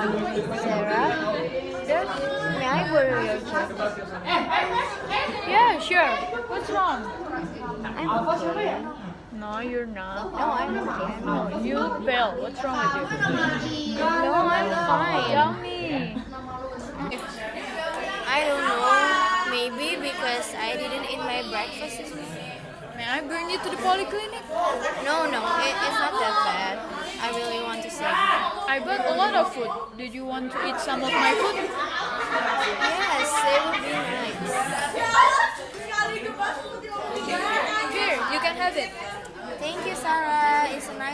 Sarah, just may I borrow your jacket? Yeah, sure. What's wrong? I'm okay. No, you're not. No, I'm okay. No, you fell. What's wrong with you? No, I'm fine. Tell me. I don't know. Maybe because I didn't eat my breakfast this morning. May I bring you to the polyclinic? No, I bought a lot of food. Did you want to eat some of my food? Yes, it would be nice. Here, you can have it. Thank you, Sarah. It's nice of you.